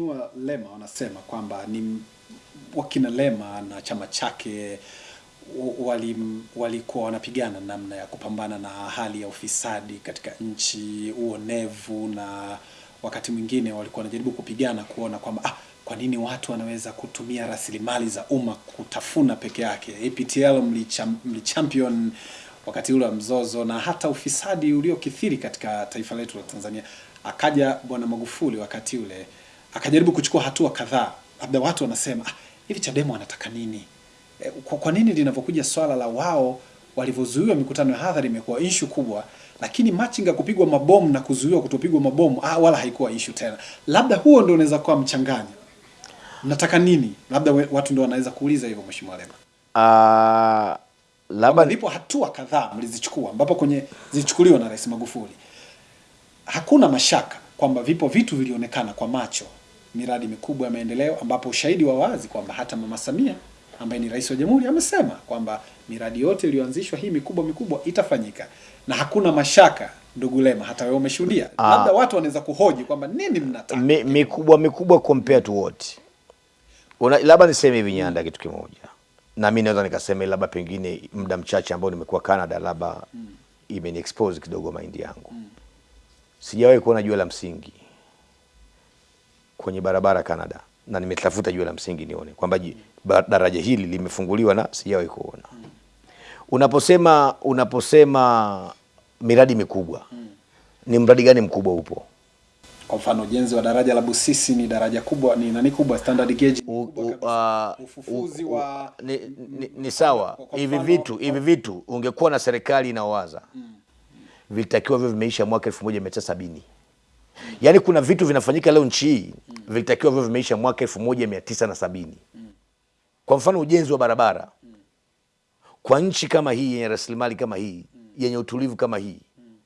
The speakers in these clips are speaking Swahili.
Mheshimiwa Lema wanasema kwamba ni wakina Lema na chama chake wali walikuwa wanapigana namna ya kupambana na hali ya ufisadi katika nchi, uonevu, na wakati mwingine walikuwa wanajaribu kupigana kuona kwamba ah, kwa nini watu wanaweza kutumia rasilimali za umma kutafuna peke yake. APTL mlicham, mlichampion wakati ule wa mzozo na hata ufisadi uliokithiri katika taifa letu la Tanzania. Akaja Bwana Magufuli wakati ule akajaribu kuchukua hatua kadhaa, labda watu wanasema ah, hivi Chadema wanataka nini? E, kwa, kwa nini linavyokuja swala la wao walivyozuiwa mikutano ya hadhara imekuwa ishu kubwa, lakini machinga kupigwa mabomu na kuzuiwa kutopigwa mabomu ah, wala haikuwa ishu tena. Labda huo ndio unaweza kuwa mchanganyo. Nataka nini? Labda watu ndio wanaweza kuuliza hivyo, Mheshimiwa Lema. Uh, Labda labda ndipo hatua kadhaa mlizichukua ambapo kwenye zilichukuliwa na Rais Magufuli. Hakuna mashaka kwamba vipo vitu vilionekana kwa macho, miradi mikubwa ya maendeleo, ambapo ushahidi wa wazi kwamba hata Mama Samia ambaye ni rais wa jamhuri amesema kwamba miradi yote iliyoanzishwa hii mikubwa mikubwa itafanyika, na hakuna mashaka. Ndugu Lema, hata wewe umeshuhudia. Ah. Labda watu wanaweza kuhoji kwamba nini mnataka mi, mikubwa mikubwa compare to what? Una, labda niseme hivi Nyanda, kitu kimoja, na mimi naweza nikasema labda pengine muda mchache ambao nimekuwa Canada, labda imeni expose kidogo mind yangu. mm. Sijawahi kuona jua la msingi kwenye barabara Canada na nimetafuta jua la msingi nione kwamba daraja hili limefunguliwa na sijawahi kuona. Unaposema unaposema miradi mikubwa ni mradi gani mkubwa upo? Kwa mfano ujenzi wa daraja la Busisi ni daraja kubwa, ni nani kubwa, standard gauge u, u, uh, ufufuzi u, u, wa ni, ni, ni sawa. Hivi vitu hivi vitu ungekuwa na serikali inaowaza mm. vilitakiwa hivyo vimeisha mwaka 1970 yaani kuna vitu vinafanyika leo nchi hii mm. vilitakiwa vyo vimeisha mwaka elfu moja mia tisa na sabini kwa mfano ujenzi wa barabara mm. kwa nchi kama hii yenye rasilimali kama hii mm. yenye utulivu kama hii mm.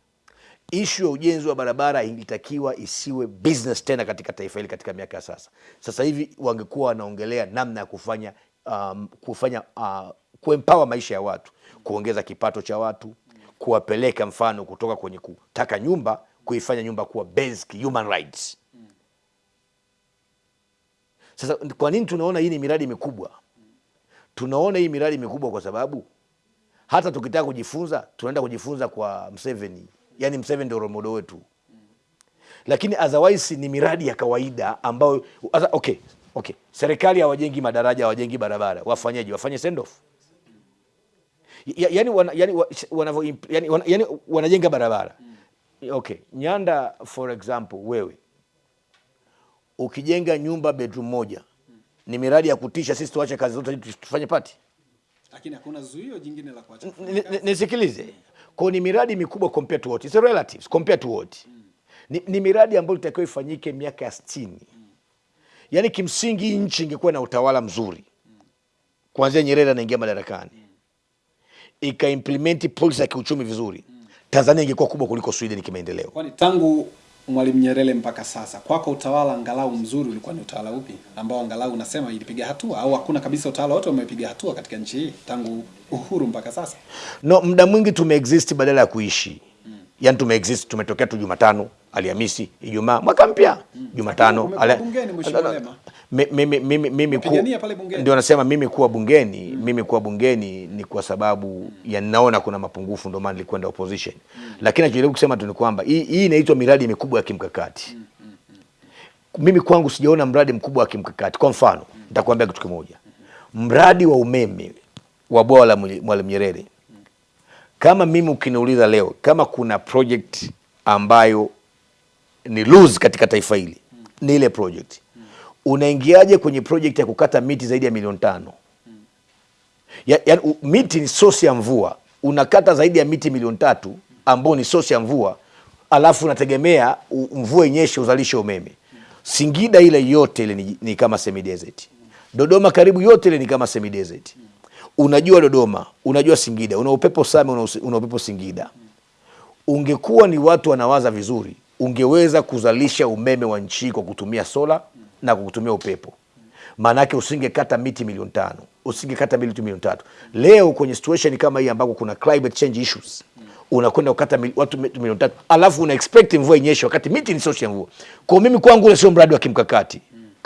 ishu ya ujenzi wa barabara ilitakiwa isiwe business tena katika taifa hili katika miaka ya sasa. Sasa hivi wangekuwa wanaongelea namna ya kufanya um, kufanya uh, kuempower maisha ya watu, kuongeza kipato cha watu, kuwapeleka mfano kutoka kwenye kutaka nyumba kuifanya nyumba kuwa basic human rights. Sasa kwa nini tunaona hii ni miradi mikubwa? Tunaona hii miradi mikubwa kwa sababu hata tukitaka kujifunza tunaenda kujifunza kwa Mseveni, yani Mseveni ndio role model wetu, lakini otherwise ni miradi ya kawaida ambayo okay, okay. Serikali hawajengi madaraja, hawajengi barabara, wafanyeje? Wafanye send off yani wanajenga barabara okay. Nyanda for example, wewe ukijenga nyumba bedroom moja ni miradi ya kutisha, sisi tuache kazi zote tufanye pati lakini hakuna zuio jingine la kuacha nisikilize. Kwa ni miradi mikubwa compared to what? It's relatives compared to what? Ni, ni miradi ambayo itakiwa ifanyike miaka ya sti yani kimsingi hii nchi ingekuwa na utawala mzuri. Kuanzia Nyerere anaingia madarakani. Ikaimplementi policy ya kiuchumi vizuri Tanzania ingekuwa kubwa kuliko Sweden kimaendeleo. Kwani tangu Mwalimu Nyerere mpaka sasa, kwako utawala angalau mzuri ulikuwa ni utawala upi ambao angalau unasema ilipiga hatua, au hakuna kabisa utawala wote umepiga hatua katika nchi hii tangu uhuru mpaka sasa? no muda mwingi tumeexist badala ya kuishi. Yaani tumeexist tumetokea tu Jumatano Alhamisi Ijumaa mwaka mpya Jumatano Umekuwa mimi mimi mimi ku- ndio nasema mimi kuwa bungeni mimi kuwa bungeni ni kwa sababu ya naona kuna mapungufu ndio maana nilikwenda opposition. Lakini najaribu kusema tu ni kwamba hii hii inaitwa miradi mikubwa ya kimkakati. Mimi kwangu sijaona mradi mkubwa wa kimkakati. Kwa mfano nitakwambia kitu kimoja. Mradi wa umeme wa bwawa la Mwalimu Nyerere. Kama mimi ukiniuliza leo kama kuna project ambayo ni lose katika taifa hili ni ile project unaingiaje kwenye project ya kukata miti zaidi ya milioni tano? Ya, ya, miti ni sosi ya mvua. Unakata zaidi ya miti milioni tatu ambao ni sosi ya mvua alafu unategemea mvua inyeshe uzalishe umeme. Singida ile yote ile ni, ni kama semi desert dodoma karibu yote ile ni kama semi desert unajua dodoma unajua singida una upepo same una, una upepo singida. Ungekuwa ni watu wanawaza vizuri, ungeweza kuzalisha umeme wa nchi kwa kutumia sola na kukutumia kutumia upepo. Maanake usingekata miti milioni tano, usingekata miti milioni tatu. Leo kwenye situation kama hii ambako kuna climate change issues, unakwenda kukata mil, watu milioni tatu alafu una expect mvua inyeshe wakati miti ni source ya mvua. Kwa mimi kwangu ule sio mradi wa kimkakati,